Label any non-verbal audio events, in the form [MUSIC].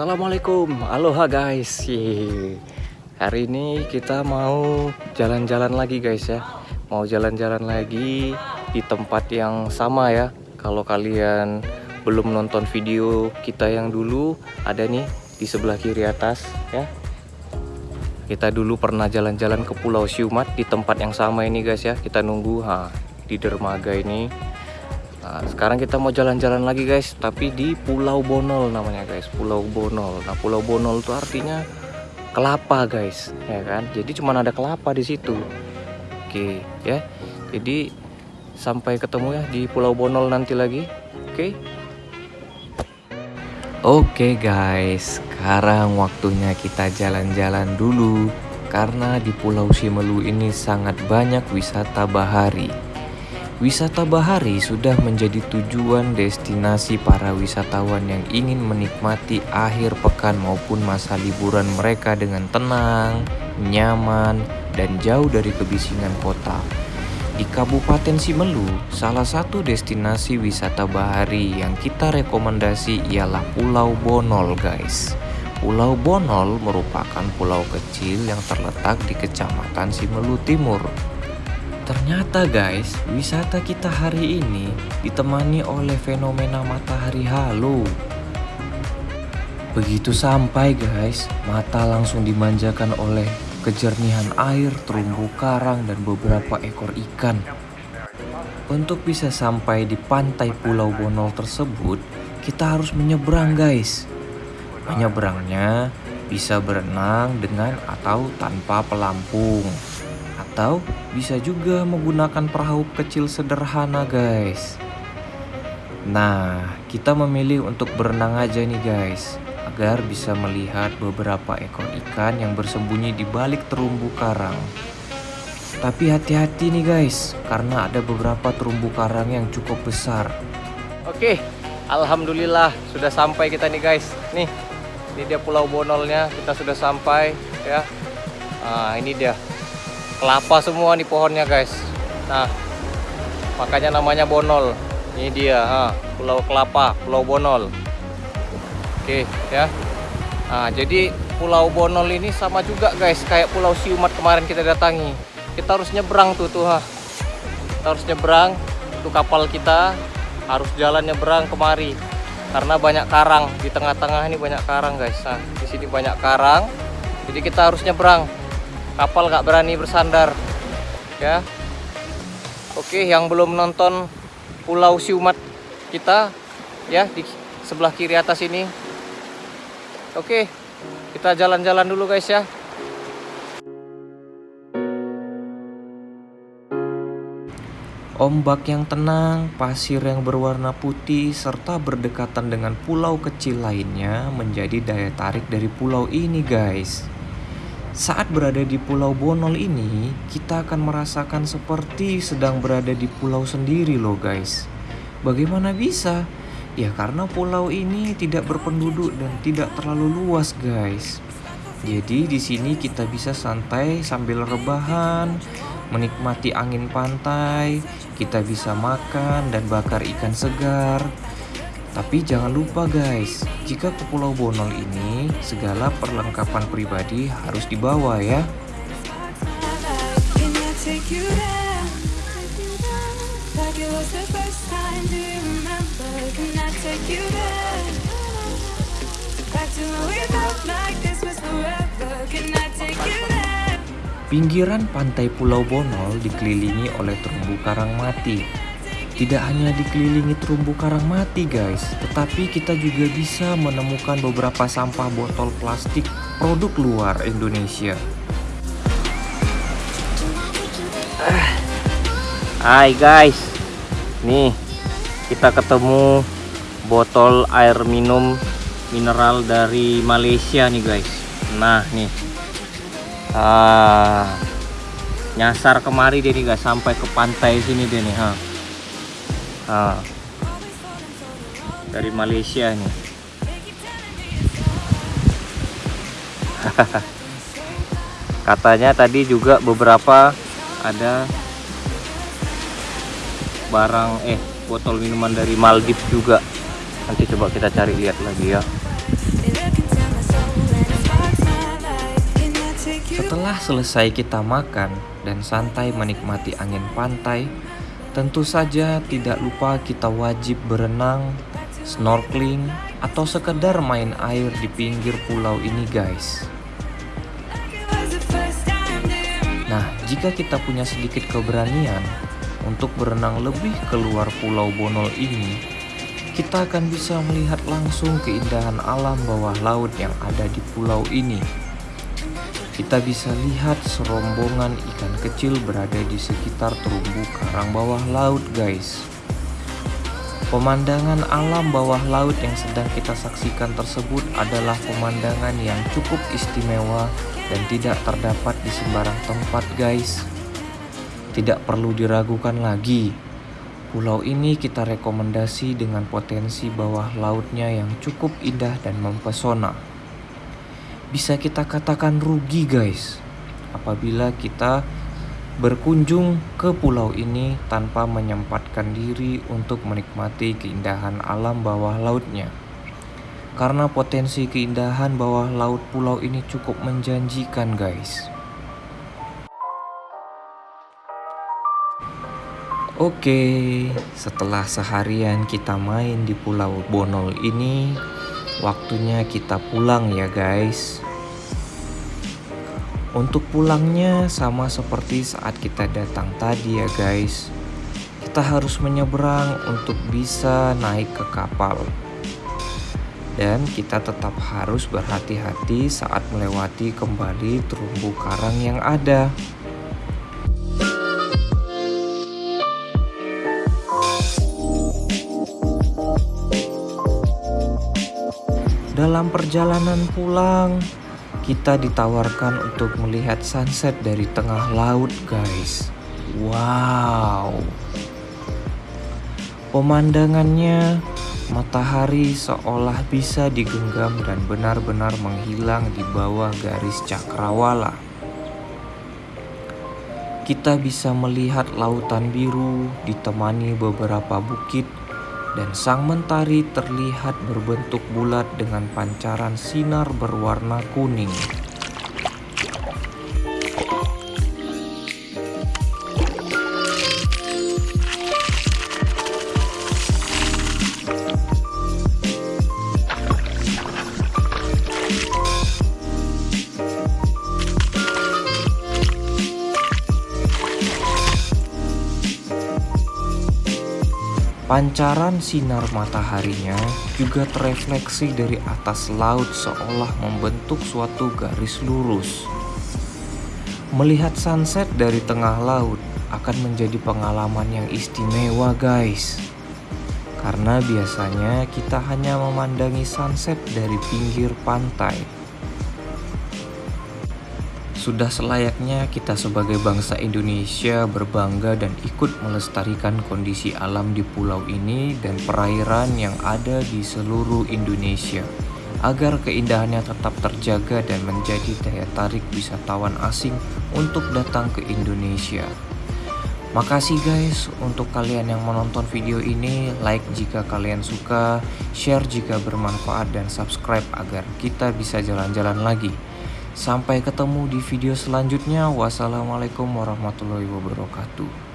Assalamualaikum, aloha guys. Hari ini kita mau jalan-jalan lagi guys ya. Mau jalan-jalan lagi di tempat yang sama ya. Kalau kalian belum nonton video kita yang dulu, ada nih di sebelah kiri atas ya. Kita dulu pernah jalan-jalan ke Pulau Siumat di tempat yang sama ini guys ya. Kita nunggu ha, di dermaga ini Nah, sekarang kita mau jalan-jalan lagi guys, tapi di Pulau Bonol namanya guys, Pulau Bonol. Nah, Pulau Bonol itu artinya kelapa guys, ya kan? Jadi cuma ada kelapa di situ. Oke, ya. Jadi sampai ketemu ya di Pulau Bonol nanti lagi. Oke. Oke guys, sekarang waktunya kita jalan-jalan dulu karena di Pulau Simelu ini sangat banyak wisata bahari. Wisata bahari sudah menjadi tujuan destinasi para wisatawan yang ingin menikmati akhir pekan maupun masa liburan mereka dengan tenang, nyaman, dan jauh dari kebisingan kota. Di Kabupaten Simelu, salah satu destinasi wisata bahari yang kita rekomendasi ialah Pulau Bonol guys. Pulau Bonol merupakan pulau kecil yang terletak di Kecamatan Simelu Timur, Ternyata guys, wisata kita hari ini ditemani oleh fenomena matahari halo. Begitu sampai guys, mata langsung dimanjakan oleh kejernihan air, terumbu karang, dan beberapa ekor ikan. Untuk bisa sampai di pantai Pulau Bonol tersebut, kita harus menyeberang guys. Menyeberangnya bisa berenang dengan atau tanpa pelampung atau bisa juga menggunakan perahu kecil sederhana guys. Nah kita memilih untuk berenang aja nih guys Agar bisa melihat beberapa ekor ikan yang bersembunyi di balik terumbu karang. Tapi hati-hati nih guys Karena ada beberapa terumbu karang yang cukup besar. Oke Alhamdulillah sudah sampai kita nih guys. Nih ini dia pulau bonolnya kita sudah sampai ya. Nah ini dia kelapa semua nih pohonnya guys. Nah makanya namanya bonol. Ini dia ha, pulau kelapa pulau bonol. Oke ya. Nah jadi pulau bonol ini sama juga guys kayak pulau siumat kemarin kita datangi. Kita harus nyebrang tuh tuh ha. kita harus nyebrang tuh kapal kita harus jalan nyebrang kemari. Karena banyak karang di tengah-tengah ini banyak karang guys. Nah di sini banyak karang jadi kita harus nyebrang kapal nggak berani bersandar ya. Oke yang belum nonton pulau siumat kita ya di sebelah kiri atas ini. Oke kita jalan-jalan dulu guys ya. Ombak yang tenang, pasir yang berwarna putih, serta berdekatan dengan pulau kecil lainnya menjadi daya tarik dari pulau ini guys. Saat berada di Pulau Bonol ini, kita akan merasakan seperti sedang berada di pulau sendiri loh guys. Bagaimana bisa? Ya karena pulau ini tidak berpenduduk dan tidak terlalu luas guys. Jadi di sini kita bisa santai sambil rebahan, menikmati angin pantai, kita bisa makan dan bakar ikan segar, tapi jangan lupa guys, jika ke Pulau Bonol ini segala perlengkapan pribadi harus dibawa ya. Pinggiran pantai Pulau Bonol dikelilingi oleh terumbu karang mati tidak hanya dikelilingi terumbu karang mati guys, tetapi kita juga bisa menemukan beberapa sampah botol plastik produk luar Indonesia. Hai guys, nih kita ketemu botol air minum mineral dari Malaysia nih guys. Nah nih, ah, nyasar kemari deh nih guys sampai ke pantai sini deh nih, ha ah. dari Malaysia nih [LAUGHS] katanya tadi juga beberapa ada barang eh botol minuman dari Maldives juga. Nanti coba kita cari lihat lagi ya. Setelah selesai kita makan dan santai menikmati angin pantai tentu saja tidak lupa kita wajib berenang, snorkeling, atau sekedar main air di pinggir pulau ini guys. Nah, jika kita punya sedikit keberanian untuk berenang lebih keluar pulau Bonol ini, kita akan bisa melihat langsung keindahan alam bawah laut yang ada di pulau ini. Kita bisa lihat serombongan ikan kecil berada di sekitar terumbu karang bawah laut guys. Pemandangan alam bawah laut yang sedang kita saksikan tersebut adalah pemandangan yang cukup istimewa dan tidak terdapat di sembarang tempat guys. Tidak perlu diragukan lagi, pulau ini kita rekomendasi dengan potensi bawah lautnya yang cukup indah dan mempesona. Bisa kita katakan rugi guys, apabila kita berkunjung ke pulau ini tanpa menyempatkan diri untuk menikmati keindahan alam bawah lautnya karena potensi keindahan bawah laut pulau ini cukup menjanjikan guys. Oke, setelah seharian kita main di Pulau Bonol ini, waktunya kita pulang ya guys. Untuk pulangnya sama seperti saat kita datang tadi ya guys. Kita harus menyeberang untuk bisa naik ke kapal dan kita tetap harus berhati-hati saat melewati kembali terumbu karang yang ada. Dalam perjalanan pulang, kita ditawarkan untuk melihat sunset dari tengah laut, guys. Wow, pemandangannya Matahari seolah bisa digenggam dan benar-benar menghilang di bawah garis cakrawala. Kita bisa melihat lautan biru ditemani beberapa bukit dan sang mentari terlihat berbentuk bulat dengan pancaran sinar berwarna kuning. Pancaran sinar mataharinya juga terefleksi dari atas laut seolah membentuk suatu garis lurus. Melihat sunset dari tengah laut akan menjadi pengalaman yang istimewa guys. Karena biasanya kita hanya memandangi sunset dari pinggir pantai sudah selayaknya kita sebagai bangsa Indonesia berbangga dan ikut melestarikan kondisi alam di pulau ini dan perairan yang ada di seluruh Indonesia agar keindahannya tetap terjaga dan menjadi daya tarik wisatawan asing untuk datang ke Indonesia. Makasih guys untuk kalian yang menonton video ini, like jika kalian suka, share jika bermanfaat dan subscribe agar kita bisa jalan-jalan lagi. Sampai ketemu di video selanjutnya. Wassalamualaikum warahmatullahi wabarakatuh.